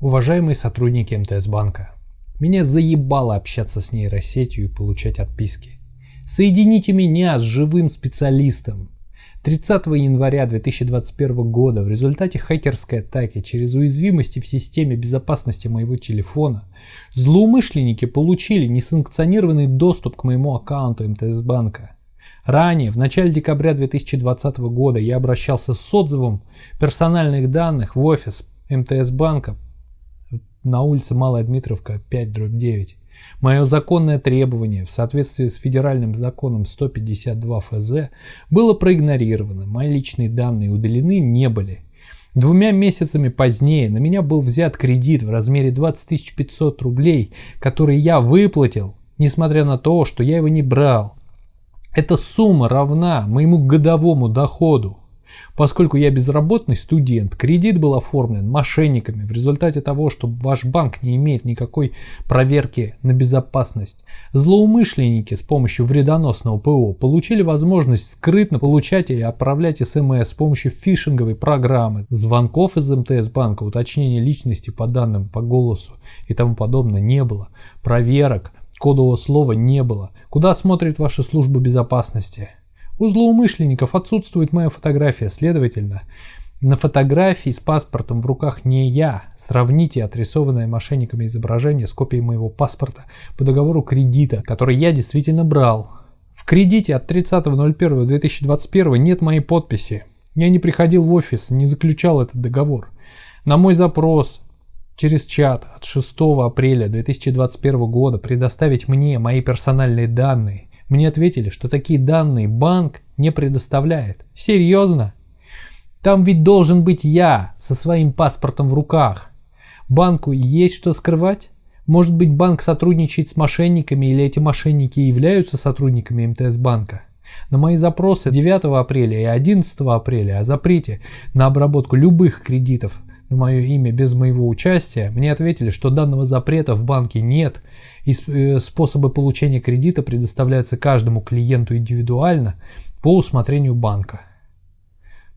Уважаемые сотрудники МТС банка, меня заебало общаться с нейросетью и получать отписки. Соедините меня с живым специалистом. 30 января 2021 года в результате хакерской атаки через уязвимости в системе безопасности моего телефона злоумышленники получили несанкционированный доступ к моему аккаунту МТС банка. Ранее, в начале декабря 2020 года, я обращался с отзывом персональных данных в офис МТС банка на улице Малая Дмитровка 5 дробь 9. Мое законное требование в соответствии с федеральным законом 152 ФЗ было проигнорировано, мои личные данные удалены не были. Двумя месяцами позднее на меня был взят кредит в размере 20 500 рублей, который я выплатил, несмотря на то, что я его не брал. Эта сумма равна моему годовому доходу. Поскольку я безработный студент, кредит был оформлен мошенниками в результате того, что ваш банк не имеет никакой проверки на безопасность. Злоумышленники с помощью вредоносного ПО получили возможность скрытно получать и отправлять смс с помощью фишинговой программы, звонков из МТС банка, уточнения личности по данным, по голосу и тому подобное не было, проверок, кодового слова не было. Куда смотрит ваша служба безопасности? У злоумышленников отсутствует моя фотография, следовательно, на фотографии с паспортом в руках не я. Сравните отрисованное мошенниками изображение с копией моего паспорта по договору кредита, который я действительно брал. В кредите от 30.01.2021 нет моей подписи. Я не приходил в офис, не заключал этот договор. На мой запрос через чат от 6 апреля 2021 года предоставить мне мои персональные данные мне ответили, что такие данные банк не предоставляет. Серьезно? Там ведь должен быть я со своим паспортом в руках. Банку есть что скрывать? Может быть банк сотрудничает с мошенниками или эти мошенники являются сотрудниками МТС банка? На мои запросы 9 апреля и 11 апреля о запрете на обработку любых кредитов на мое имя без моего участия, мне ответили, что данного запрета в банке нет, и э, способы получения кредита предоставляются каждому клиенту индивидуально по усмотрению банка.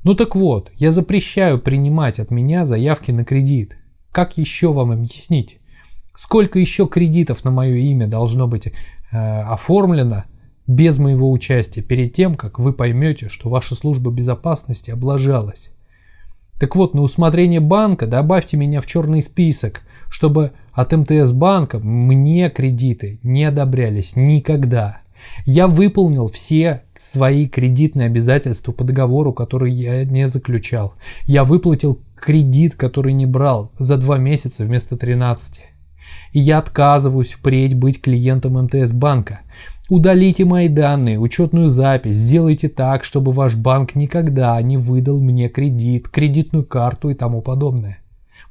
Ну так вот, я запрещаю принимать от меня заявки на кредит. Как еще вам объяснить? Сколько еще кредитов на мое имя должно быть э, оформлено без моего участия перед тем, как вы поймете, что ваша служба безопасности облажалась? Так вот, на усмотрение банка добавьте меня в черный список, чтобы от МТС банка мне кредиты не одобрялись никогда. Я выполнил все свои кредитные обязательства по договору, который я не заключал. Я выплатил кредит, который не брал за два месяца вместо 13. И я отказываюсь впредь быть клиентом МТС банка. Удалите мои данные, учетную запись, сделайте так, чтобы ваш банк никогда не выдал мне кредит, кредитную карту и тому подобное.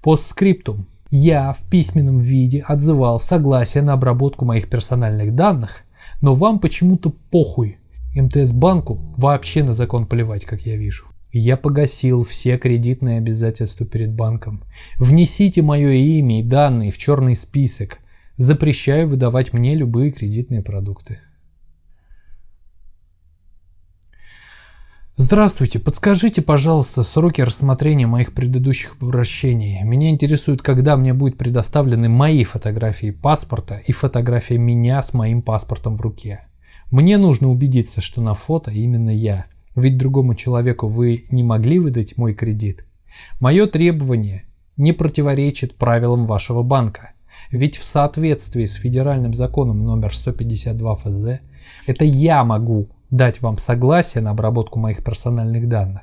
Постскриптум. Я в письменном виде отзывал согласие на обработку моих персональных данных, но вам почему-то похуй. МТС банку вообще на закон плевать, как я вижу. Я погасил все кредитные обязательства перед банком. Внесите мое имя и данные в черный список. Запрещаю выдавать мне любые кредитные продукты. Здравствуйте, подскажите, пожалуйста, сроки рассмотрения моих предыдущих обращений. Меня интересует, когда мне будут предоставлены мои фотографии паспорта и фотография меня с моим паспортом в руке. Мне нужно убедиться, что на фото именно я, ведь другому человеку вы не могли выдать мой кредит. Мое требование не противоречит правилам вашего банка, ведь в соответствии с федеральным законом номер 152 ФЗ, это я могу дать вам согласие на обработку моих персональных данных.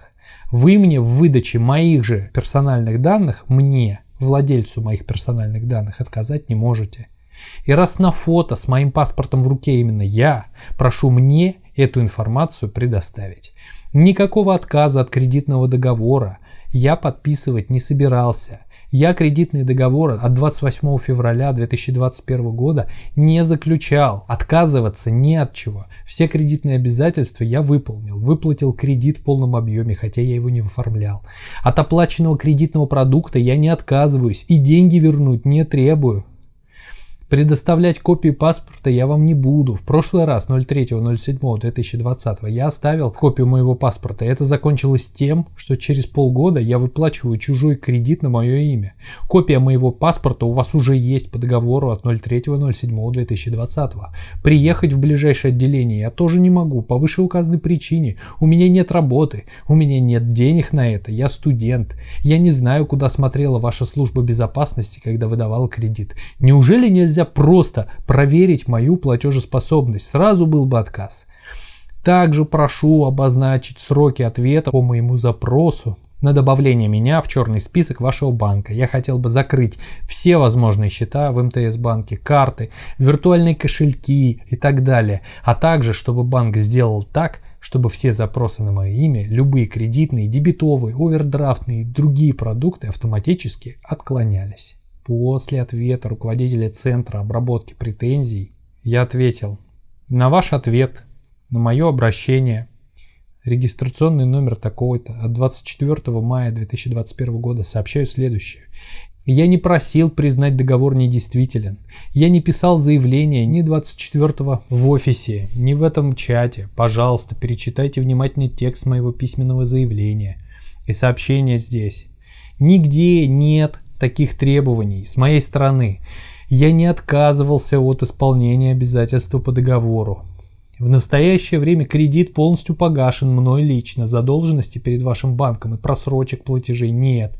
Вы мне в выдаче моих же персональных данных, мне, владельцу моих персональных данных, отказать не можете. И раз на фото с моим паспортом в руке именно я, прошу мне эту информацию предоставить. Никакого отказа от кредитного договора я подписывать не собирался. Я кредитные договоры от 28 февраля 2021 года не заключал. Отказываться не от чего. Все кредитные обязательства я выполнил. Выплатил кредит в полном объеме, хотя я его не оформлял. От оплаченного кредитного продукта я не отказываюсь и деньги вернуть не требую. Предоставлять копии паспорта я вам не буду. В прошлый раз, 03.07.2020, я оставил копию моего паспорта. Это закончилось тем, что через полгода я выплачиваю чужой кредит на мое имя. Копия моего паспорта у вас уже есть по договору от 03.07.2020. Приехать в ближайшее отделение я тоже не могу по вышеуказанной причине. У меня нет работы, у меня нет денег на это, я студент. Я не знаю, куда смотрела ваша служба безопасности, когда выдавала кредит. Неужели нельзя нельзя просто проверить мою платежеспособность, сразу был бы отказ. Также прошу обозначить сроки ответа по моему запросу на добавление меня в черный список вашего банка. Я хотел бы закрыть все возможные счета в МТС банке, карты, виртуальные кошельки и так далее. А также, чтобы банк сделал так, чтобы все запросы на мое имя, любые кредитные, дебетовые, овердрафтные и другие продукты автоматически отклонялись. После ответа руководителя Центра обработки претензий я ответил на ваш ответ, на мое обращение, регистрационный номер такой-то от 24 мая 2021 года сообщаю следующее. Я не просил признать договор недействителен. Я не писал заявление ни 24 в офисе, ни в этом чате. Пожалуйста, перечитайте внимательно текст моего письменного заявления и сообщения здесь. Нигде нет таких требований с моей стороны. Я не отказывался от исполнения обязательства по договору. В настоящее время кредит полностью погашен мной лично, задолженности перед вашим банком и просрочек платежей нет.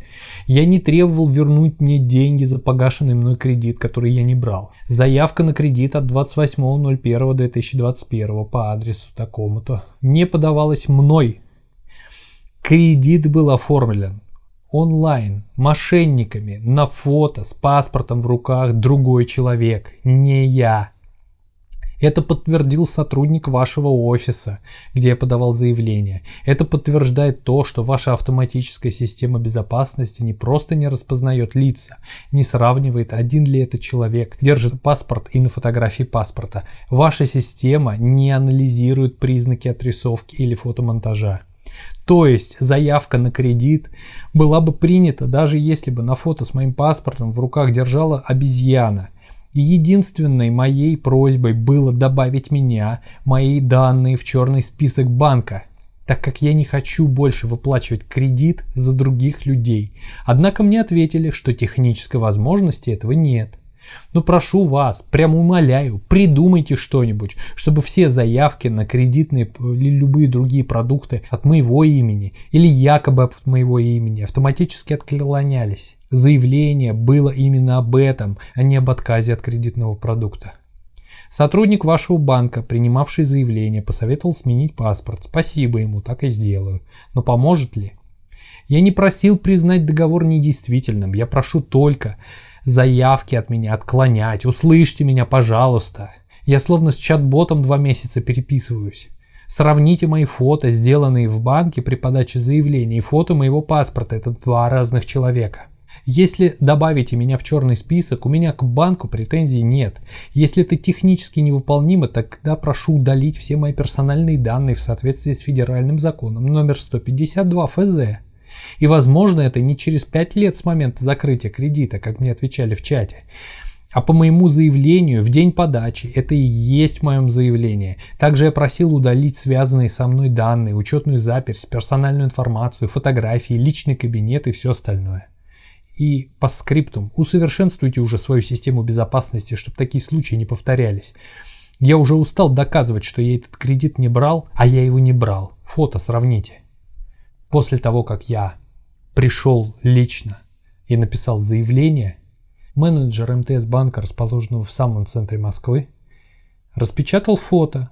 Я не требовал вернуть мне деньги за погашенный мной кредит, который я не брал. Заявка на кредит от 28.01.2021 по адресу такому-то не подавалась мной. Кредит был оформлен онлайн, мошенниками, на фото, с паспортом в руках другой человек, не я. Это подтвердил сотрудник вашего офиса, где я подавал заявление. Это подтверждает то, что ваша автоматическая система безопасности не просто не распознает лица, не сравнивает, один ли это человек, держит паспорт и на фотографии паспорта. Ваша система не анализирует признаки отрисовки или фотомонтажа. То есть заявка на кредит была бы принята, даже если бы на фото с моим паспортом в руках держала обезьяна. Единственной моей просьбой было добавить меня, мои данные в черный список банка, так как я не хочу больше выплачивать кредит за других людей. Однако мне ответили, что технической возможности этого нет. Но прошу вас, прямо умоляю, придумайте что-нибудь, чтобы все заявки на кредитные или любые другие продукты от моего имени или якобы от моего имени автоматически отклонялись. Заявление было именно об этом, а не об отказе от кредитного продукта. Сотрудник вашего банка, принимавший заявление, посоветовал сменить паспорт. Спасибо ему, так и сделаю. Но поможет ли? Я не просил признать договор недействительным. Я прошу только заявки от меня отклонять. Услышьте меня, пожалуйста. Я словно с чат-ботом два месяца переписываюсь. Сравните мои фото, сделанные в банке при подаче заявления, и фото моего паспорта. Это два разных человека. Если добавите меня в черный список, у меня к банку претензий нет. Если это технически невыполнимо, тогда прошу удалить все мои персональные данные в соответствии с федеральным законом номер 152 ФЗ. И возможно это не через 5 лет с момента закрытия кредита, как мне отвечали в чате, а по моему заявлению в день подачи. Это и есть в моем заявлении. Также я просил удалить связанные со мной данные, учетную запись, персональную информацию, фотографии, личный кабинет и все остальное. И по скриптум усовершенствуйте уже свою систему безопасности, чтобы такие случаи не повторялись. Я уже устал доказывать, что я этот кредит не брал, а я его не брал. Фото сравните. После того, как я пришел лично и написал заявление, менеджер МТС банка, расположенного в самом центре Москвы, распечатал фото.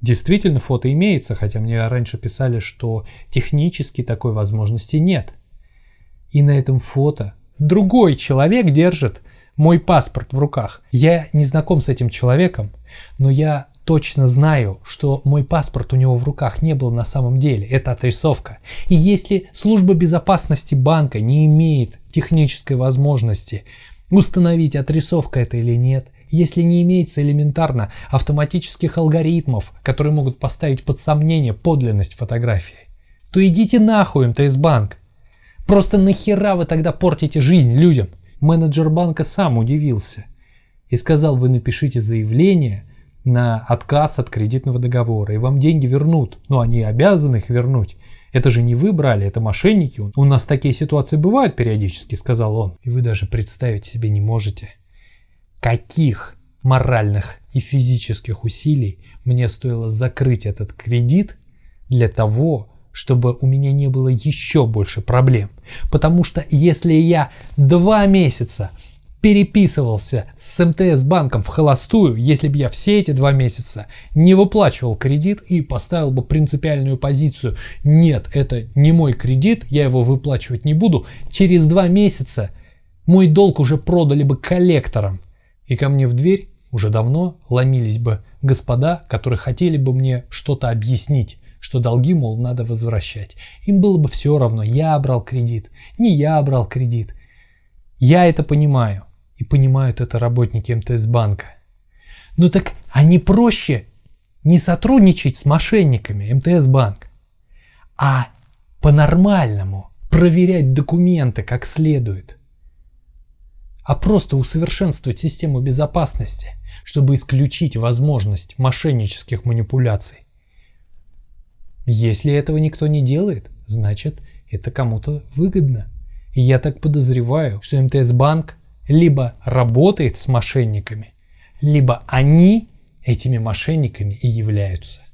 Действительно, фото имеется, хотя мне раньше писали, что технически такой возможности нет. И на этом фото другой человек держит мой паспорт в руках. Я не знаком с этим человеком, но я точно знаю, что мой паспорт у него в руках не был на самом деле. Это отрисовка. И если служба безопасности банка не имеет технической возможности установить, отрисовка это или нет, если не имеется элементарно автоматических алгоритмов, которые могут поставить под сомнение подлинность фотографии, то идите нахуй, МТС банк. Просто нахера вы тогда портите жизнь людям? Менеджер банка сам удивился – и сказал, вы напишите заявление на отказ от кредитного договора, и вам деньги вернут. Но они обязаны их вернуть. Это же не вы брали, это мошенники. У нас такие ситуации бывают периодически, сказал он. И вы даже представить себе не можете, каких моральных и физических усилий мне стоило закрыть этот кредит для того, чтобы у меня не было еще больше проблем. Потому что если я два месяца переписывался с МТС банком в холостую, если бы я все эти два месяца не выплачивал кредит и поставил бы принципиальную позицию «нет, это не мой кредит, я его выплачивать не буду», через два месяца мой долг уже продали бы коллекторам. И ко мне в дверь уже давно ломились бы господа, которые хотели бы мне что-то объяснить, что долги, мол, надо возвращать. Им было бы все равно, я брал кредит, не я брал кредит. Я это понимаю и понимают это работники МТС банка. Ну так, не проще не сотрудничать с мошенниками МТС банк, а по-нормальному проверять документы как следует, а просто усовершенствовать систему безопасности, чтобы исключить возможность мошеннических манипуляций. Если этого никто не делает, значит это кому-то выгодно. И я так подозреваю, что МТС банк либо работает с мошенниками, либо они этими мошенниками и являются.